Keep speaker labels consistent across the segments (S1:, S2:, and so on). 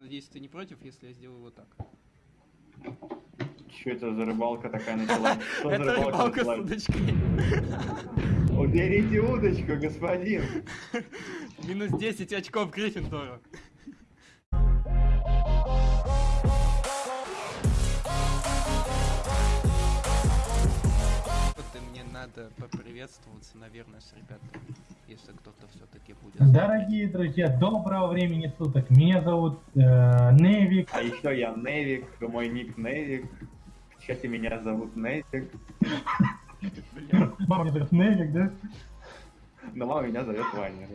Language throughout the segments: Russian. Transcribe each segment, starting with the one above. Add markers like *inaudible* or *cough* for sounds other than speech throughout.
S1: Надеюсь, ты не против, если я сделаю вот так.
S2: Что это за рыбалка такая *laughs* за
S1: Это рыбалка с удочкой.
S2: Уберите удочку, господин. *laughs*
S1: Минус 10 очков Гриффиндору. Вот и мне надо поприветствоваться, наверное, с ребятами, если кто-то все-таки будет.
S3: Дорогие друзья, доброго времени суток. Меня зовут э, Невик.
S2: А еще я Невик, мой ник Невик. Кстати, меня зовут Невик.
S3: Мама меня зовут Невик, да?
S2: но мама меня зовет Ваня.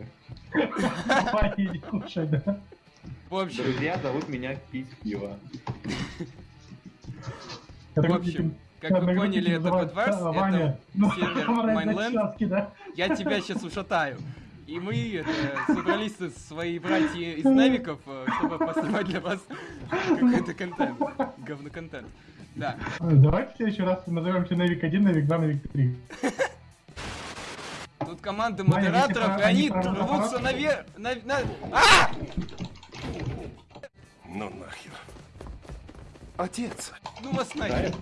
S2: да.
S3: Ваня, иди кушай, да?
S1: В общем,
S2: Друзья зовут меня пить пиво.
S1: в общем, как вы поняли, это Подварс, это
S3: ну, *laughs*
S1: сервер *laughs* Майнленд.
S3: да?
S1: Я тебя сейчас ушатаю. И мы это, *laughs* собрались со свои братья из Навиков, э, чтобы поснимать для вас какой-то контент. Говноконтент. Да.
S3: Давайте в следующий раз назовемся Невик 1, Невик 2, Невик 3.
S1: Тут команда модераторов, и они рвутся наверх. На, на... А!
S4: Ну нахер. Отец.
S1: Ну вас нахер.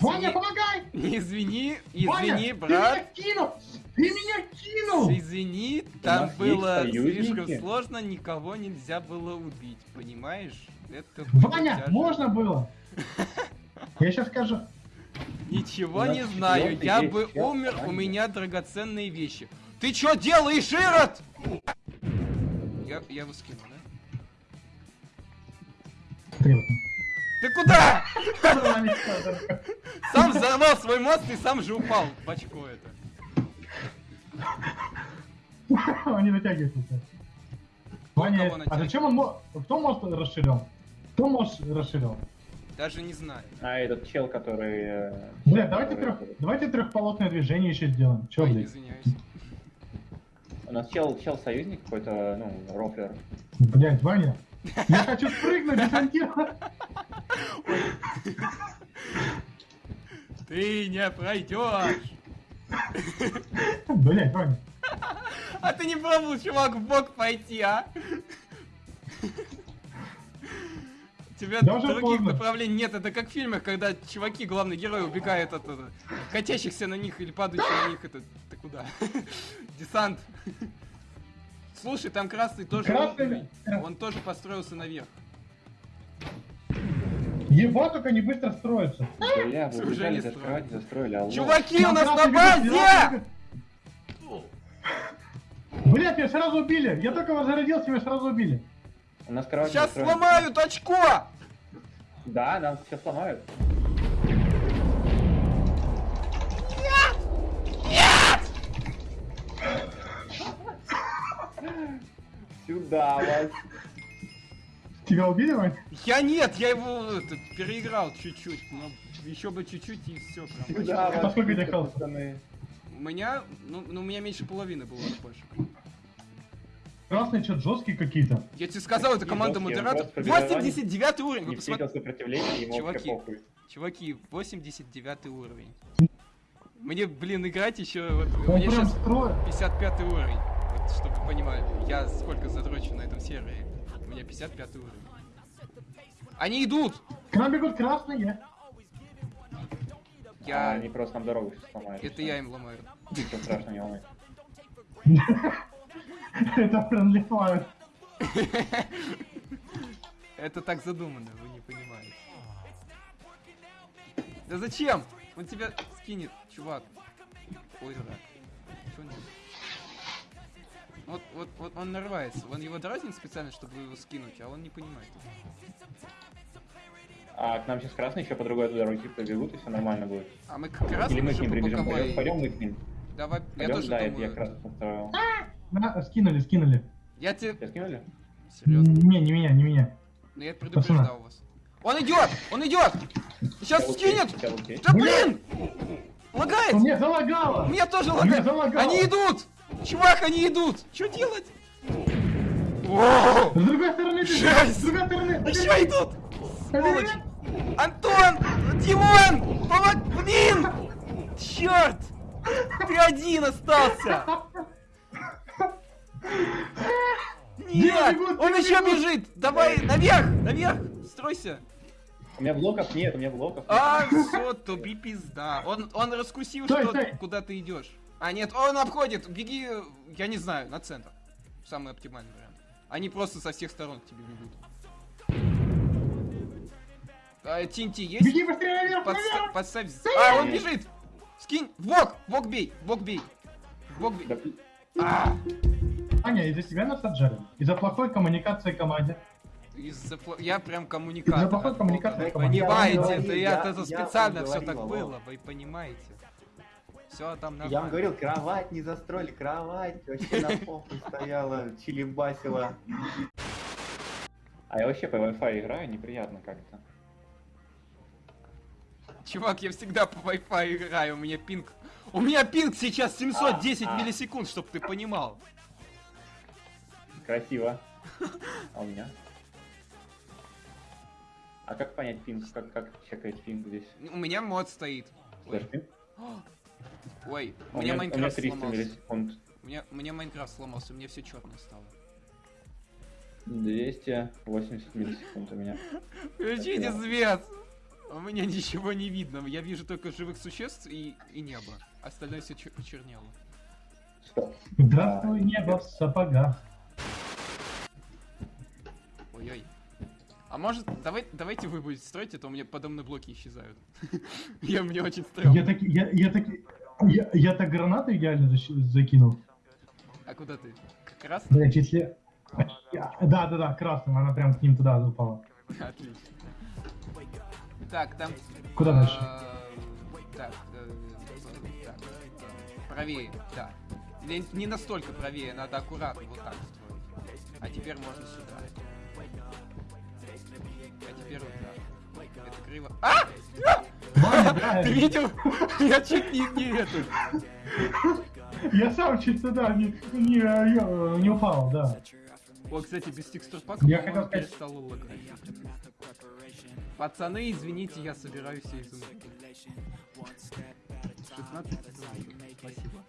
S3: Ваня,
S1: Извини,
S3: помогай!
S1: извини,
S3: Ваня,
S1: извини,
S3: ты
S1: брат.
S3: меня кинул! Ты меня кинул!
S1: Извини, там было слишком сложно, никого нельзя было убить, понимаешь? Это было
S3: Ваня,
S1: тяжело.
S3: можно было? *laughs* Я сейчас скажу.
S1: Ничего не знаю, я бы умер, у меня драгоценные вещи. Ты чё делаешь, Ирод? Я, я его скину, да?
S3: Стрелка.
S1: Ты куда? *laughs* Сам взорвал свой мост и сам же упал в очко это.
S3: Он не натягивается. Ваня, а зачем он... мо- Кто мост расширял? Кто мост расширял?
S1: Даже не знаю.
S2: А этот чел, который... э,
S3: Бля, давайте трех, давайте трехполосное движение еще сделаем. Че,
S1: Ой,
S3: блядь?
S1: извиняюсь.
S2: У нас чел, чел союзник какой-то, ну, рофлер.
S3: Блядь, Ваня. Я хочу спрыгнуть, десантировать.
S1: Ты не пройдешь.
S3: Блядь, Ваня.
S1: А ты не пробовал, чувак, в бок пойти, а? Тебя
S3: Да уже
S1: других
S3: поздно.
S1: направлений нет. Это как в фильмах, когда чуваки, главные герои, убегают от, от катящихся на них или падающих на них. Это ты куда? *laughs* Десант. Слушай, там красный тоже.
S3: Красный ли?
S1: Он тоже построился наверх.
S3: Его только не быстро строится.
S2: Бля, вы убежали кровать, застроили, алло.
S1: Чуваки, у нас на базе!
S3: Блядь, меня сразу убили. Я только возродился, меня сразу убили.
S2: У нас кровать
S1: Сейчас
S2: застроена.
S1: сломают очко!
S2: Да, нам сейчас сломают. Сюда вас.
S3: Тебя убили, Вань?
S1: Я нет, я его это, переиграл чуть-чуть. Но еще бы чуть-чуть и все.
S2: Сюда
S3: А
S2: вас.
S3: сколько хаоса?
S2: пацаны.
S1: У меня, ну, ну, у меня меньше половины было хпшек.
S3: Красные что жесткие какие-то.
S1: Я тебе сказал, это команда
S2: Жесткие,
S1: модератор.
S2: просто побежали.
S1: 89 уровень, вы
S2: встретил сопротивление, ему
S1: Чуваки.
S2: похуй.
S1: Чуваки, 89 уровень. Мне, блин, играть еще, вот, у
S3: Он
S1: меня
S3: прям
S1: сейчас
S3: строит.
S1: 55 уровень. Вот, чтобы вы понимали, я сколько задрочу на этом сервере. Меня 55 уровень. Они идут!
S3: К нам бегут красные.
S2: А,
S1: Я...
S2: они просто нам дорогу сейчас сломают.
S1: Это я им ломаю.
S2: Ничего страшного, не волнуйся.
S3: Это friendly fire.
S1: Это так задумано, вы не понимаете. Да зачем? Он тебя скинет, чувак. Ой, дурак. Вот, вот, вот он нарывается. Он его дразнит специально, чтобы его скинуть, а он не понимает.
S2: А к нам сейчас красные еще по другой дороге побегут, и все нормально будет.
S1: А мы как раз
S2: Или мы к ним прибежим. Пойдем, пойдем мы к ним.
S1: Давай, я
S2: Пойдем,
S1: тоже
S2: да, это я
S1: думаю.
S2: как раз построил.
S3: На, скинули, скинули.
S1: Я тебе...
S2: Тебя скинули?
S1: Серьезно?
S3: Не, не меня, не меня.
S1: Ну я предупреждал вас. Он идет! Он идет! Сейчас скинет! Да блин! Лагает!
S3: Мне залагало!
S1: Меня тоже лагает! Они идут! Чувак, они идут! Что делать?
S3: С другой стороны!
S1: Жесть!
S3: С другой стороны!
S1: Еще идут! Сволочь! Антон! Димон! Помог... Блин! Черт! Ты один остался! Нет!
S3: бегут,
S1: Он еще
S3: бегут?
S1: бежит! Давай, наверх! Наверх! Стройся!
S2: У меня блоков нет, у меня блоков нет.
S1: А, все, тоби пизда. Он, он раскусил,
S3: Стой,
S1: что
S3: стой.
S1: куда ты идешь. А, нет, он обходит. Беги, я не знаю, на центр. Самый оптимальный вариант. Они просто со всех сторон к тебе бегут. А, Тинти есть?
S3: Беги быстрее наверх,
S1: Подста-
S3: наверх!
S1: подставь. А, он бежит! Скинь! В бок! В бок бей! В бок бей! В бок бей!
S2: Да,
S1: А!
S3: Аня, из-за тебя нас отжали. Из-за плохой коммуникации команде.
S1: Из-за пла- Я прям коммуникатор.
S3: Из-за плохой коммуникации команде.
S1: Понимаете,
S2: Я говорил,
S1: я, это
S2: я
S1: специально все
S2: говорил,
S1: так было, вы понимаете. Все там нормально.
S2: Я вам говорил, кровать не застроили, кровать вообще на попу стояла, чилибасила. А я вообще по Wi-Fi играю, неприятно как-то.
S1: Чувак, я всегда по Wi-Fi играю, у меня пинг... У меня пинг сейчас 710
S2: А, а.
S1: миллисекунд, чтоб ты понимал.
S2: Красиво. А у меня? А как понять пинг? Как, как чекать пинг здесь?
S1: У меня мод стоит.
S2: Слышь, пинг?
S1: Ой, у
S2: У
S1: меня Майнкрафт
S2: 300
S1: сломался. У меня, Майнкрафт сломался, у меня все черное стало.
S2: 280 миллисекунд у меня.
S1: Включите свет! У меня ничего не видно, я вижу только живых существ и, и небо. Остальное все почернело.
S2: Стоп.
S3: Здравствуй, небо в сапогах.
S1: Ой-ой. А может, давай, давайте вы будете строить, это у меня подо мной блоки исчезают. *laughs* Я мне очень
S3: Я
S1: стрёмно.
S3: таки, я, я таки, я, я так гранату идеально защ- закинул.
S1: А куда ты? Как раз?
S3: Блять, если... Я- Да, да, да, красным, она прям к ним туда упала.
S1: Отлично. Так, там...
S3: Куда дальше?
S1: э, Так, э, так, э, правее, да. Или не настолько правее, надо аккуратно вот так строить. А теперь можно сюда. А теперь вот так. Это криво. А!
S3: Да, *laughs*
S1: Ты видел? Я чуть не, не это.
S3: я сам чуть туда не, не, не упал, да.
S1: О, кстати, без текстур пака,
S3: Я хотел сказать-
S1: перестал лагать. Пацаны, извините, я собираюсь все из ума. 16 секунд. Спасибо.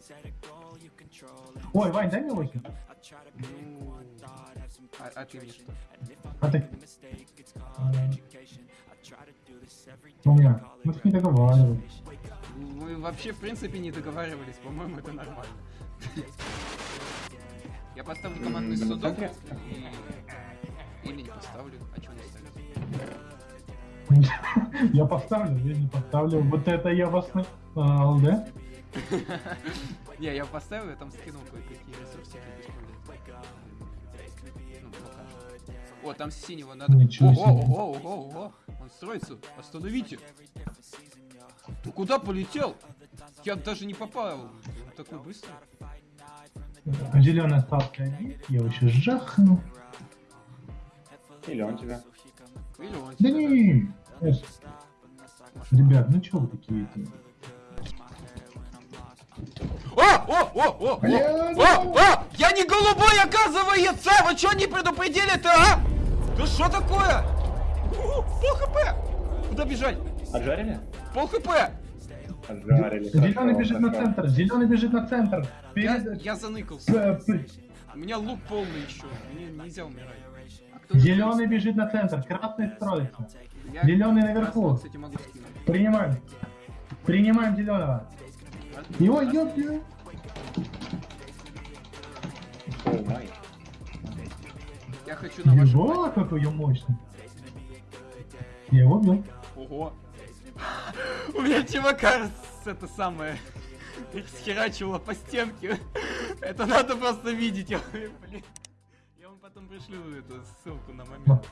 S3: Ой, Вань, дай мне 8.
S1: Ну, а, а ты мне что?
S3: А ты... А, меня. Мы тут не договаривались.
S1: Мы вообще, в принципе, не договаривались, по-моему, это нормально. Я поставлю командный судок. Или не поставлю, а что не ставить?
S3: Я поставлю, я не поставлю. Вот это я вас наебал, да? *laughs*
S1: Не, я поставил, я там скинул кое-какие бесполезные. Ну. О, там синего надо...
S3: Ничего
S1: Ого,
S3: себе.
S1: ого, ого, ого. Он строится. Остановите. Ты куда полетел? Я даже не попал. Он такой быстрый.
S3: Зеленый остался один. Я его еще жахну.
S2: Или он тебя.
S1: Или он
S3: Да
S1: тебя,
S3: не. Эш. Ребят, ну чё вы такие? -то?
S1: О, о, о, о, о, о, о, я не голубой, оказывается! Вы что не предупредили-то, а? Да что такое? Пол хп! Куда бежать?
S2: Отжарили?
S1: Пол хп!
S2: Отжарили.
S3: Зеленый бежит на центр. Зеленый бежит на центр.
S1: Я,
S3: Перед...
S1: я заныкался.
S3: П- п-
S1: У меня лук полный еще. Мне нельзя умирать. А
S3: Зеленый бежит на центр. Красный строится.
S1: Я
S3: зеленый
S1: красного,
S3: наверху.
S1: кстати, могу скинуть.
S3: Принимаем. Принимаем зеленого. Его ёпью.
S1: Я хочу на вашем...
S3: Его какой я мощный. Я его убил.
S1: Ого. У меня чувака это самое схерачивало по стенке. Это надо просто видеть. Я. Я вам потом пришлю эту ссылку на момент.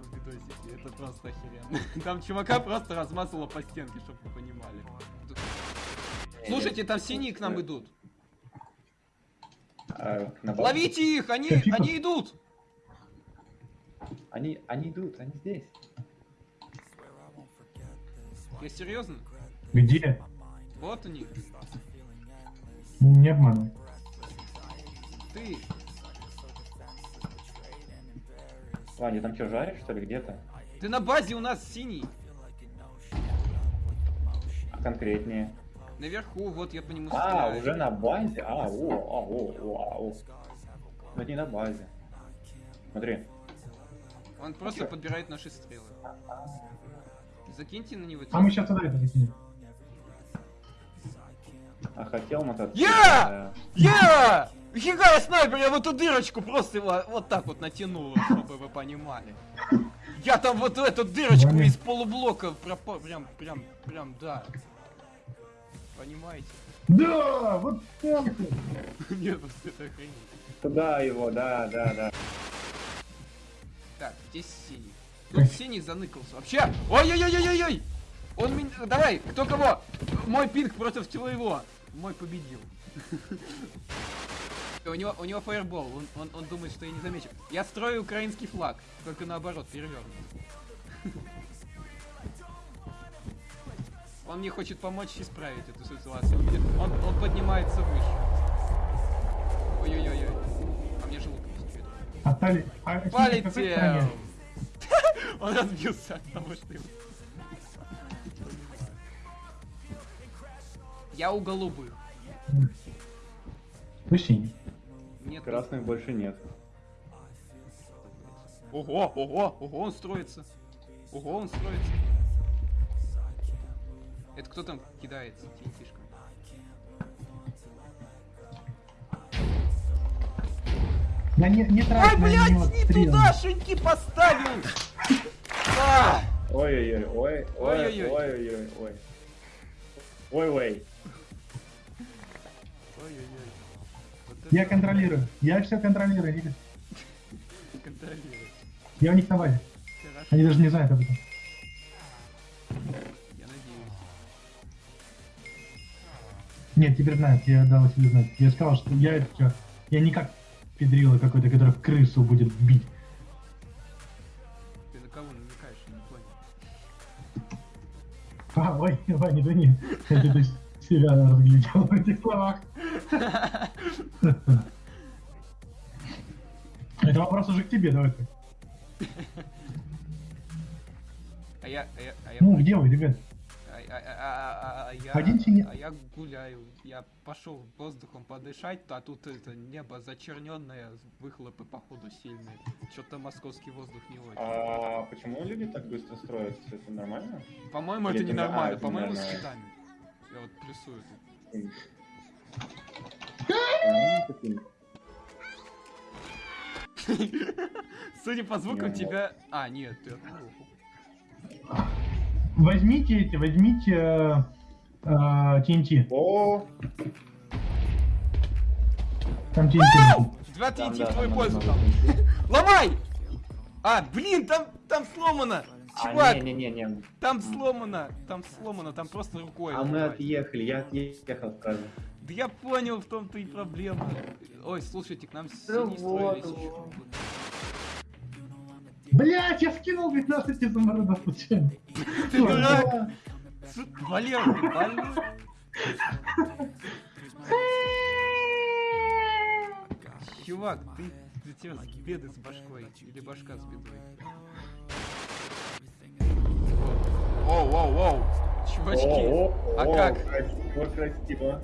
S1: в видосике. Это просто охеренно. Там чувака просто размазало по стенке, чтобы вы понимали. Слушайте, там синие к нам идут.
S2: А?
S1: Ловите их, они,
S3: Тихо.
S1: они идут.
S2: Они, они идут, они здесь.
S1: Я серьезно?
S3: Где?
S1: Вот они.
S3: Не обманывай.
S1: Ты.
S2: Ваня, там что, жаришь, что ли, где-то?
S1: Ты на базе у нас синий.
S2: А конкретнее?
S1: Наверху, вот я по нему
S2: А,
S1: стреляю.
S2: уже на базе? А, о, а, о, о, а, о. Ну не на базе. Смотри.
S1: Он просто подбирает наши стрелы. Закиньте на него.
S3: А мы сейчас туда это закинем.
S2: А хотел мотоцикл.
S1: Я! Я! Фига я снайпер, я в эту дырочку просто его вот так вот натянул, чтобы вы понимали. Я там вот в эту дырочку из полублока пропал, прям, прям, прям, да. Понимаете?
S3: Да, вот так. *laughs*
S1: Нет, просто это охренеть.
S2: Туда его, да, да, да.
S1: Так, здесь синий. Тут синий заныкался. Вообще! Ой-ой-ой-ой-ой! Он меня... Давай, кто кого? Мой пинг против твоего. Мой победил. *laughs* У него, у него фаербол, он, он, он думает, что я не замечу. Я строю украинский флаг, только наоборот, перевернут. *laughs* Он мне хочет помочь исправить эту ситуацию. Он, он, он поднимается выше. Ой-ой-ой-ой. А мне желудок не.
S3: А а какой
S1: Полетел! Он разбился от того, что его... Я у голубых.
S3: Вы синий.
S1: Нет.
S2: Красных больше нет.
S1: Ого, ого, ого, он строится. Ого, он строится. Это кто там кидается тинтишком?
S3: Да не, не трать
S1: Ой,
S3: на
S1: блядь, не туда шинки поставил! А!
S2: Ой-ой-ой, ой, ой,
S1: Ой-ой-ой.
S2: ой-ой-ой, ой. Ой-ой.
S1: Ой-ой-ой. Вот это
S3: Я контролирую. Я все контролирую. Никит.
S1: контролировать.
S3: Я у них на базе. Они даже не знают об этом.
S1: я надеюсь.
S3: Нет, теперь знают. Я дал себе знать. Я сказал, что я Я не как педрила какой-то, который крысу будет бить. Ой, Ваня, да не. Я тут себя разглядел в этих словах. Это вопрос уже к тебе, давай. ты.
S1: А я, а я, а я...
S3: Ну, где вы, ребят?
S1: А, а- а- а- а я,
S3: Один
S1: а я гуляю, я пошел воздухом подышать, а тут это небо зачерненное, выхлопы походу сильные. Что-то московский воздух не очень.
S2: А почему люди так быстро строятся? Это нормально?
S1: По-моему, это
S2: а,
S1: ненормально,
S2: это
S1: по-моему, с
S2: нормально.
S1: китами. Я вот плюсую тут.
S2: Нормально? *laughs*
S1: Судя по звукам,
S2: Не,
S1: тебя... А, нет, ты.
S3: Возьмите эти, возьмите э, э, TNT.
S2: О,
S3: Там TNT.
S1: Два TNT в твою пользу там. Ломай! А, блин, там, там сломано!
S2: А,
S1: Чувак,
S2: не-не-не,
S1: там сломано, там сломано, там просто рукой.
S2: а мы отъехали, я отъехал сразу.
S1: Да я понял, в том-то и проблема. Ой, слушайте, к нам
S2: Да
S1: синий строились
S2: вот,
S1: еще.
S2: вот.
S3: Блять, я скинул 15 изумрудов случайно.
S1: Ты дурак! Валер, ты больной? Чувак, ты, ты тебя с беды с башкой или башка с бедой? Воу, воу, воу! Чувачки, а как?
S2: Красиво, красиво.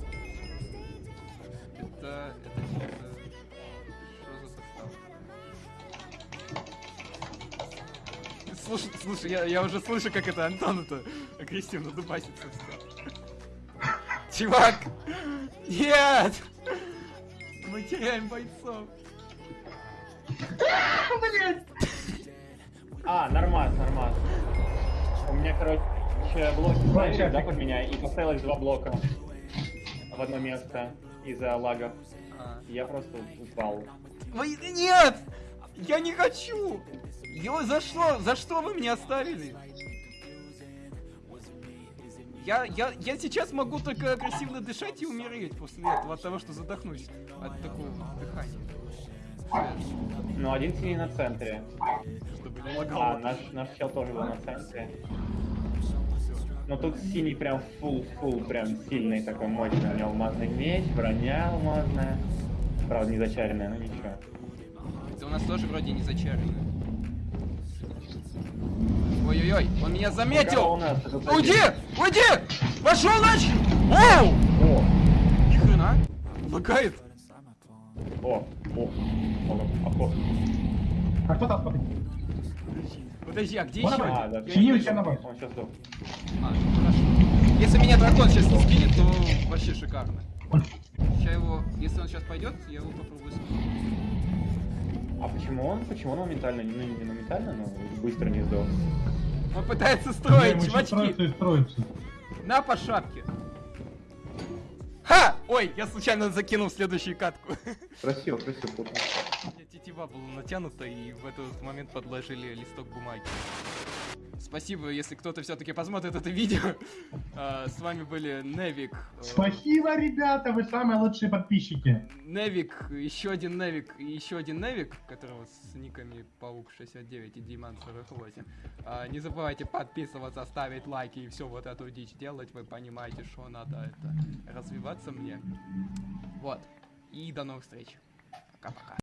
S1: Слушай, слушай, я, я уже слышу, как это Антон это агрессивно дубасится. Чувак! Нет! Мы теряем бойцов.
S2: А, нормас, нормас. У меня, короче, блоки ставили, да, под меня, и поставилось два блока в одно место из-за лагов.
S1: А.
S2: Я просто упал.
S1: Вы- Нет! Я не хочу! Ё, за что? За что вы меня оставили? Я, я, я сейчас могу только агрессивно дышать и умереть после этого от того, что задохнусь от такого дыхания.
S2: Ну, один синий на центре.
S1: Чтобы не
S2: А,
S1: лагало.
S2: наш, наш чел тоже был на центре. Но тут синий прям фул-фул, прям сильный такой мощный. У него алмазный меч, броня алмазная. Правда, не зачаренная, но ничего.
S1: Это у нас тоже вроде не зачарено. Ой-ой-ой, он меня заметил!
S2: нас
S1: Уйди! Уйди! Пошел нахер! Оу!
S2: О,
S1: Ни хрена! Лагает!
S2: о, о, о, о, о.
S3: А кто там смотри?
S1: Подожди, а где еще?
S2: А, да,
S1: вижу.
S3: тебя на базе.
S2: Он сейчас сдох.
S1: А, хорошо. Если меня дракон сейчас не скинет, то вообще шикарно. Сейчас его, если он сейчас пойдет, я его попробую скинуть.
S2: Почему он? Почему он моментально, ну не моментально, но быстро не сдох?
S1: Он пытается строить, чувачки.
S3: строится.
S1: На по шапке. Ха! Ой, я случайно закинул следующую катку.
S2: Красиво, красиво.
S1: У меня тетива была натянута, и в этот момент подложили листок бумаги. Спасибо, если кто-то все-таки посмотрит это видео. *laughs* А, С вами были Невик.
S3: Спасибо, ребята, вы самые лучшие подписчики.
S1: Невик, еще один Невик и еще один Невик, которого с никами Паук 69 и Диман 48. А, не забывайте подписываться, ставить лайки и все вот эту дичь делать. Вы понимаете, что надо это развиваться мне. Вот. И до новых встреч. Пока-пока.